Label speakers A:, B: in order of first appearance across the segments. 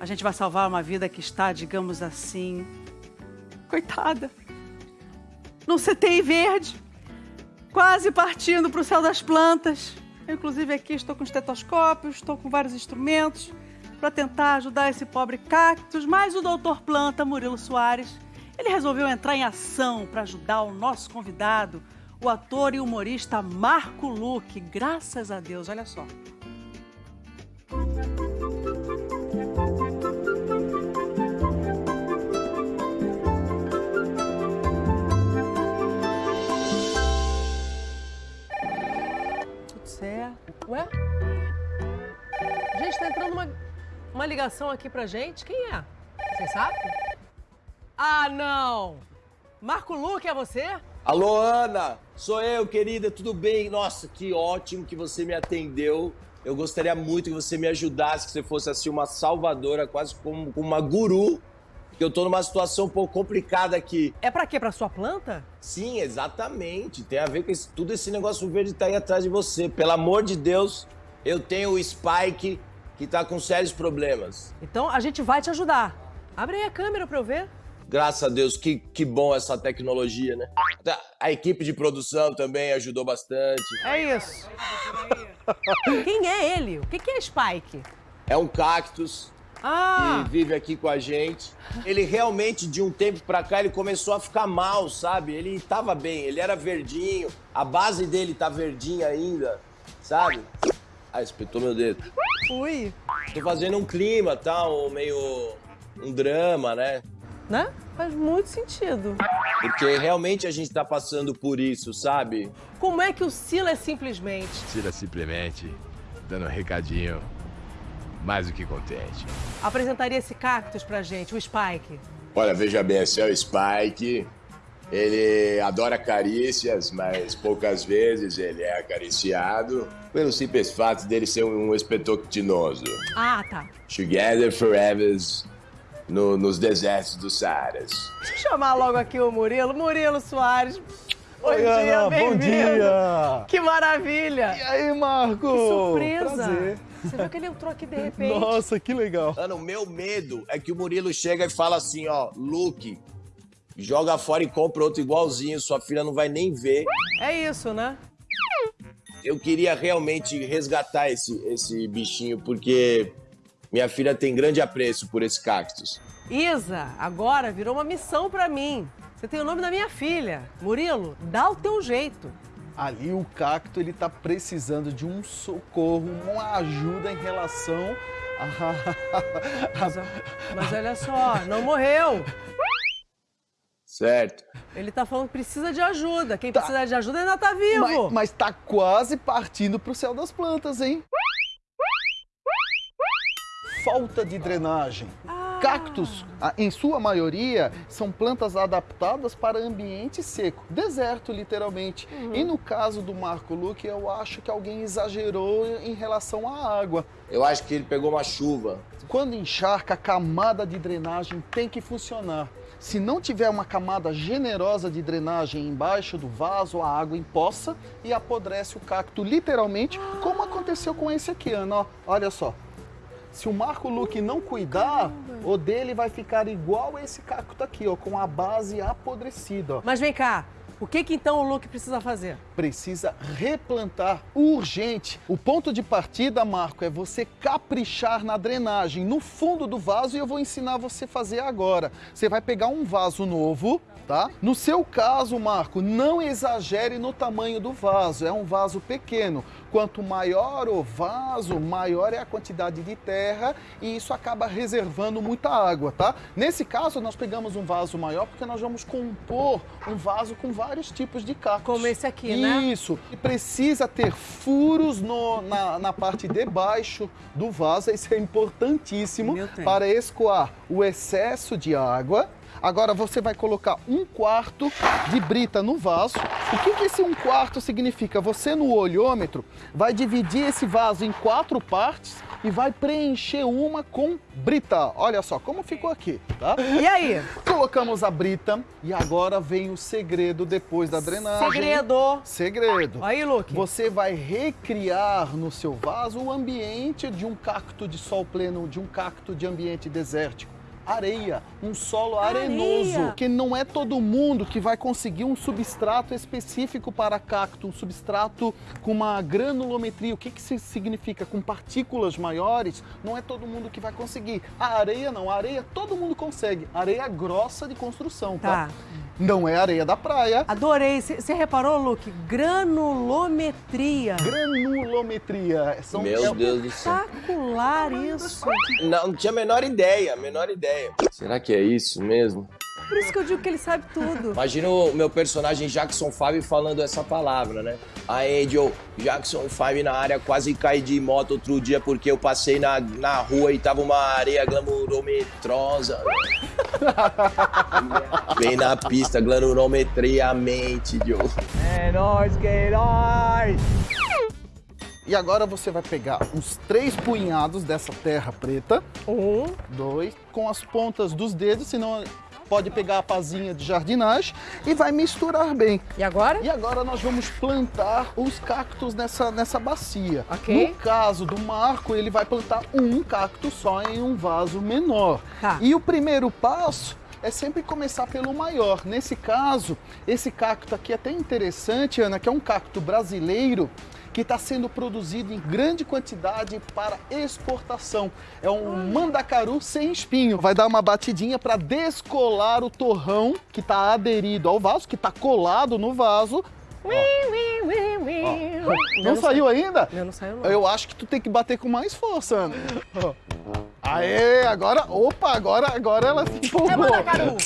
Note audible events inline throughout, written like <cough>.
A: A gente vai salvar uma vida que está, digamos assim, coitada, num CTI verde, quase partindo para o céu das plantas. Eu, inclusive, aqui estou com estetoscópio, estou com vários instrumentos para tentar ajudar esse pobre cactus, mas o doutor Planta, Murilo Soares, ele resolveu entrar em ação para ajudar o nosso convidado, o ator e humorista Marco Luque. Graças a Deus, olha só. Uma ligação aqui pra gente. Quem é? Você sabe? Ah, não! Marco Luque, é você?
B: Alô, Ana! Sou eu, querida, tudo bem? Nossa, que ótimo que você me atendeu. Eu gostaria muito que você me ajudasse, que você fosse assim uma salvadora, quase como uma guru, porque eu tô numa situação um pouco complicada aqui.
A: É pra quê? Pra sua planta?
B: Sim, exatamente. Tem a ver com esse, tudo esse negócio verde tá aí atrás de você. Pelo amor de Deus, eu tenho o Spike que tá com sérios problemas.
A: Então a gente vai te ajudar. Abre aí a câmera pra eu ver.
B: Graças a Deus, que, que bom essa tecnologia, né? Tá, A equipe de produção também ajudou bastante.
A: É isso. Quem é ele? O que que é Spike?
B: É um cactus
A: Ah,
B: que vive aqui com a gente. Ele realmente, de um tempo pra cá, ele começou a ficar mal, sabe? Ele tava bem, ele era verdinho, a base dele tá verdinha ainda, sabe? Ah, espetou meu dedo.
A: ui.
B: Tô fazendo um clima, tá? Um meio... um drama, né?
A: Né? Faz muito sentido.
B: Porque realmente a gente tá passando por isso, sabe?
A: Como é que o Sila é simplesmente?
C: Tira simplesmente, dando um recadinho mais do que contente.
A: Apresentaria esse cactus pra gente, o Spike.
B: Olha, veja bem, esse é o Spike. Ele adora carícias, mas poucas vezes ele é acariciado. Pelo simples fato dele ser um espetoctinoso.
A: Ah, tá.
B: Together forever no- nos desertos do Saaras.
A: Deixa eu chamar logo aqui o Murilo. Murilo Soares. Bom
D: Oi,
A: dia,
D: Ana, bom
A: bem-vindo.
D: dia!
A: Que maravilha.
D: E aí, Marco?
A: Que surpresa.
D: Prazer.
A: Você viu que ele entrou aqui de repente?
D: Nossa, que legal.
B: Mano, o meu medo é que o Murilo chega e fala assim, ó, Luke, joga fora e compra outro igualzinho, sua filha não vai nem ver.
A: É isso, né?
B: Eu queria realmente resgatar esse, esse bichinho, porque minha filha tem grande apreço por esse cactus.
A: Isa, agora virou uma missão pra mim. Você tem o nome da minha filha. Murilo, dá o teu jeito.
D: Ali o cacto, ele tá precisando de um socorro, uma ajuda em relação a... <laughs>
A: Mas, mas olha só, não morreu.
B: Certo?
A: Ele tá falando que precisa de ajuda. Quem
D: Tá.
A: precisa de ajuda ainda tá vivo.
D: mas, mas tá quase partindo pro céu das plantas, hein? Falta de drenagem.
A: Ah.
D: Cactos, em sua maioria, são plantas adaptadas para ambiente seco, deserto, literalmente.
A: Uhum.
D: E no caso do Marco Luque, eu acho que alguém exagerou em relação à água.
B: Eu acho que ele pegou uma chuva.
D: Quando encharca, a camada de drenagem tem que funcionar. Se não tiver uma camada generosa de drenagem embaixo do vaso, a água empoça e apodrece o cacto, literalmente, como aconteceu com esse aqui, Ana. Olha só. Se o Marco Luque não cuidar, o dele vai ficar igual esse cacto aqui, ó, com a base apodrecida. ó.
A: Mas vem cá, o que que então o Luke precisa fazer?
D: precisa replantar urgente. O ponto de partida, Marco, é você caprichar na drenagem no fundo do vaso e eu vou ensinar você a fazer agora. Você vai pegar um vaso novo, tá? No seu caso, Marco, não exagere no tamanho do vaso, é um vaso pequeno. Quanto maior o vaso, maior é a quantidade de terra e isso acaba reservando muita água, tá? Nesse caso, nós pegamos um vaso maior porque nós vamos compor um vaso com vários tipos de cactos.
A: Como esse aqui, né?
D: Isso. E precisa ter furos no- na, na parte de baixo do vaso. Isso é importantíssimo para escoar o excesso de água. Agora você vai colocar um quarto de brita no vaso. O que, que esse um quarto significa? Você no olhômetro vai dividir esse vaso em quatro partes e vai preencher uma com brita. Olha só como ficou aqui, tá?
A: E aí?
D: Colocamos a brita e agora vem o segredo depois da drenagem.
A: Segredo.
D: Segredo.
A: Aí, Luke.
D: Você vai recriar no seu vaso o ambiente de um cacto de sol pleno, de um cacto de ambiente desértico areia, um solo arenoso,
A: Areia.
D: que não é todo mundo que vai conseguir um substrato específico para cacto, um substrato com uma granulometria. O que, que isso significa? Com partículas maiores, não é todo mundo que vai conseguir. A areia não, a areia todo mundo consegue. Areia grossa de construção, tá?
A: Tá.
D: Não é areia da praia.
A: Adorei. Você reparou, Luke? Granulometria.
D: Granulometria. São,
B: Meu
D: é-
B: Deus do céu.
A: Espetacular isso.
B: Não, não tinha a menor ideia, a menor ideia. Será que é isso mesmo?
A: Por isso que eu digo que ele sabe tudo.
B: Imagina o meu personagem Jackson 5 falando essa palavra, né? A Angel, Jackson 5 na área, quase caí de moto outro dia porque eu passei na, na rua e tava uma areia glamurometrosa. Bem <laughs> na pista, glamurometriamente, Joe.
A: É nóis, que é nóis.
D: E agora você vai pegar uns três punhados dessa terra preta.
A: Um.
D: dois, com as pontas dos dedos, senão pode pegar a pazinha de jardinagem e vai misturar bem.
A: E agora?
D: E agora nós vamos plantar os cactos nessa, nessa bacia.
A: Ok.
D: No caso do Marco, ele vai plantar um cacto só em um vaso menor.
A: Tá.
D: E o primeiro passo é sempre começar pelo maior. Nesse caso, esse cacto aqui é até interessante, Ana, que é um cacto brasileiro que está sendo produzido em grande quantidade para exportação. É um mandacaru sem espinho. Vai dar uma batidinha para descolar o torrão que está aderido ao vaso, que está colado no vaso. Ó, não saiu ainda?
A: Meu não saiu, não.
D: Eu acho que tu tem que bater com mais força, Ana. Aê, agora, opa, agora, agora ela se empolgou.
A: É mandacaru.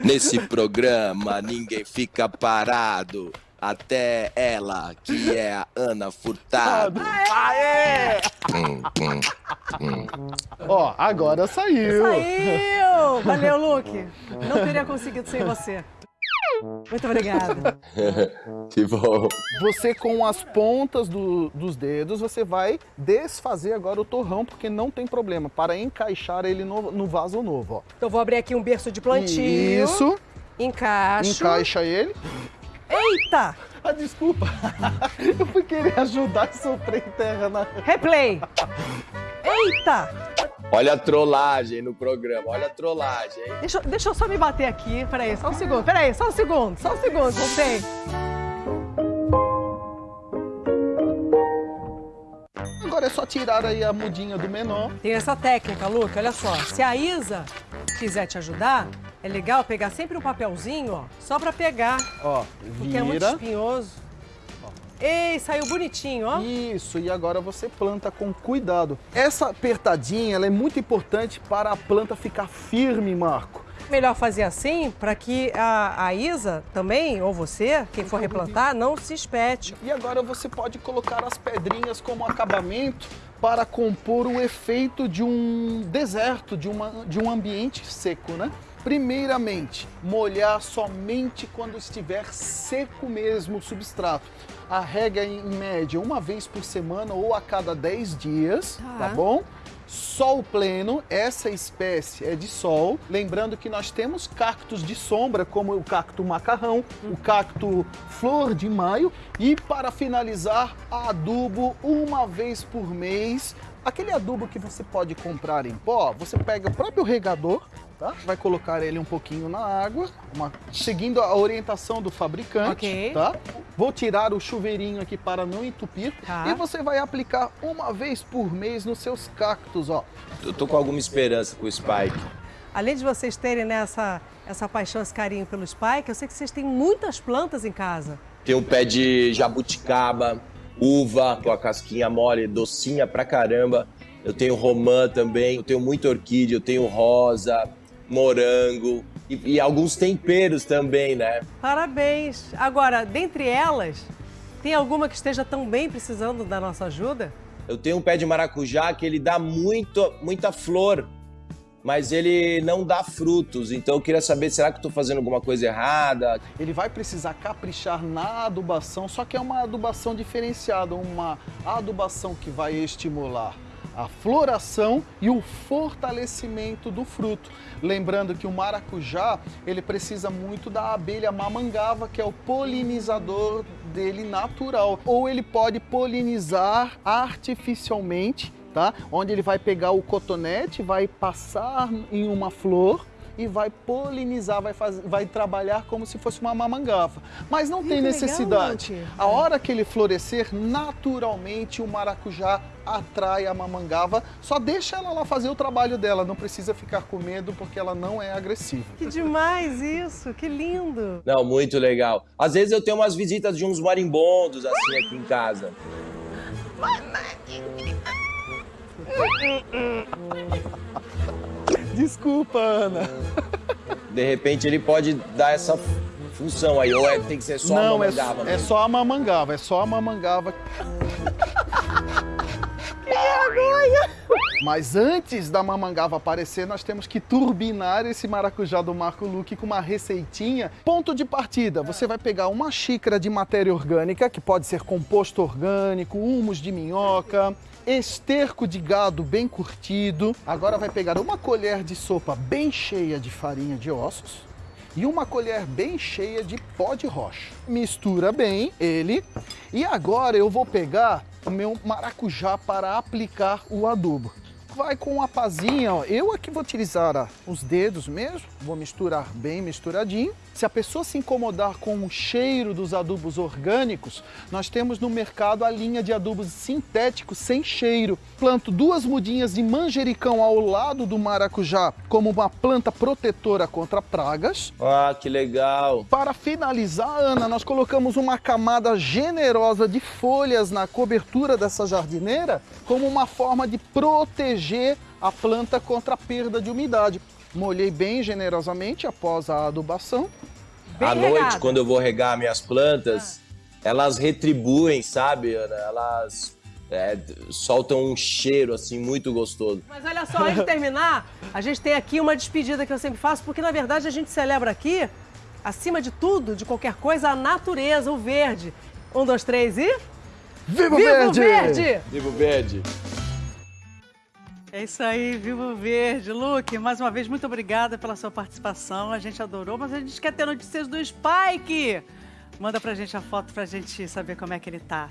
B: Nesse programa ninguém fica parado. Até ela, que é a Ana Furtado.
D: Aê! Ó, agora saiu.
A: Saiu! Valeu, Luke. Não teria conseguido sem você. Muito obrigada. <laughs>
B: Que bom.
D: Você com as pontas do- dos dedos, você vai desfazer agora o torrão, porque não tem problema, para encaixar ele no, no vaso novo, ó.
A: Então vou abrir aqui um berço de plantio.
D: Isso,
A: Encaixo.
D: encaixa ele.
A: Eita!
D: Ah, desculpa. <laughs> Eu fui querer ajudar e soprei terra na...
A: Replay. <laughs> Eita!
B: Olha a trollagem no programa, olha a trollagem, hein?
A: Deixa, eu- deixa eu só me bater aqui. Peraí, só um segundo. Peraí, só um segundo. Só um segundo. Voltei.
D: Agora é só tirar aí a mudinha do menor.
A: Tem essa técnica, Luke. Olha só. Se a Isa quiser te ajudar, é legal pegar sempre um papelzinho, ó. Só pra pegar.
D: Ó,
A: Porque é muito
D: vira.
A: espinhoso. Ei, saiu bonitinho, ó.
D: Isso, e agora você planta com cuidado. Essa apertadinha ela é muito importante para a planta ficar firme, Marco.
A: Melhor fazer assim para que a, a Isa também, ou você, quem for replantar, não se espete.
D: E agora você pode colocar as pedrinhas como acabamento para compor o efeito de um deserto, de, uma, de um ambiente seco, né? Primeiramente, molhar somente quando estiver seco mesmo o substrato. A regra em média uma vez por semana ou a cada 10 dias,
A: Tá.
D: tá bom? Sol pleno, essa espécie é de sol. Lembrando que nós temos cactos de sombra, como o cacto macarrão, o cacto flor de maio. E para finalizar, adubo uma vez por mês. Aquele adubo que você pode comprar em pó, você pega o próprio regador, tá? Vai colocar ele um pouquinho na água, uma- seguindo a orientação do fabricante,
A: Ok.
D: tá? Vou tirar o chuveirinho aqui para não entupir.
A: Tá.
D: E você vai aplicar uma vez por mês nos seus cactos, ó.
B: Eu tô com alguma esperança com o Spike.
A: Além de vocês terem né, essa, essa paixão, esse carinho pelo Spike, eu sei que vocês têm muitas plantas em casa.
B: Tem um pé de jabuticaba, uva com a casquinha mole, docinha pra caramba. Eu tenho romã também, eu tenho muita orquídea, eu tenho rosa, morango e, e alguns temperos também, né?
A: Parabéns! Agora, dentre elas, tem alguma que esteja também precisando da nossa ajuda?
B: Eu tenho um pé de maracujá que ele dá muito, muita flor, mas ele não dá frutos. Então eu queria saber, será que eu tô fazendo alguma coisa errada?
D: Ele vai precisar caprichar na adubação, só que é uma adubação diferenciada, uma adubação que vai estimular a floração e o fortalecimento do fruto. Lembrando que o maracujá, ele precisa muito da abelha mamangava, que é o polinizador dele natural. Ou ele pode polinizar artificialmente, tá? Onde ele vai pegar o cotonete, vai passar em uma flor e vai polinizar, vai, fazer, vai trabalhar como se fosse uma mamangava. Mas não tem necessidade.
E: legal,
D: a hora que ele florescer, naturalmente o maracujá atrai a mamangava. Só deixa ela lá fazer o trabalho dela, não precisa ficar com medo porque ela não é agressiva.
E: Que demais isso, que lindo.
B: Não, muito legal. Às vezes eu tenho umas visitas de uns marimbondos assim aqui em casa.
D: Desculpa, Ana.
B: De repente ele pode dar essa função aí, ou é, tem que ser só
D: não, é,
B: mamangava
D: é
B: mesmo?
D: só a mamangava, é só a mamangava. Mas antes da mamangava aparecer, nós temos que turbinar esse maracujá do Marco Luque com uma receitinha. Ponto de partida, você vai pegar uma xícara de matéria orgânica, que pode ser composto orgânico, humus de minhoca, esterco de gado bem curtido. Agora vai pegar uma colher de sopa bem cheia de farinha de ossos e uma colher bem cheia de pó de rocha. Mistura bem ele e agora eu vou pegar o meu maracujá para aplicar o adubo. Vai com uma pazinha, ó. eu aqui vou utilizar ó, os dedos mesmo, vou misturar bem misturadinho. Se a pessoa se incomodar com o cheiro dos adubos orgânicos, nós temos no mercado a linha de adubos sintéticos sem cheiro. Planto duas mudinhas de manjericão ao lado do maracujá como uma planta protetora contra pragas.
B: Ah, que legal.
D: Para finalizar, Ana, nós colocamos uma camada generosa de folhas na cobertura dessa jardineira como uma forma de proteger a planta contra a perda de umidade. Molhei bem generosamente após a adubação.
A: Bem
B: à noite,
A: regado.
B: quando eu vou regar minhas plantas, elas retribuem, sabe, Ana? Elas é, soltam um cheiro, assim, muito gostoso.
E: Mas olha só, antes de <laughs> terminar, a gente tem aqui uma despedida que eu sempre faço, porque na verdade a gente celebra aqui, acima de tudo, de qualquer coisa, a natureza, o verde. Um, dois, três e.
D: Viva,
E: Viva o verde!
B: Vivo Verde!
A: É isso aí, Viva o Verde. Luke, mais uma vez, muito obrigada pela sua participação. A gente adorou, mas a gente quer ter notícias do Spike. Manda pra gente a foto pra gente saber como é que ele tá.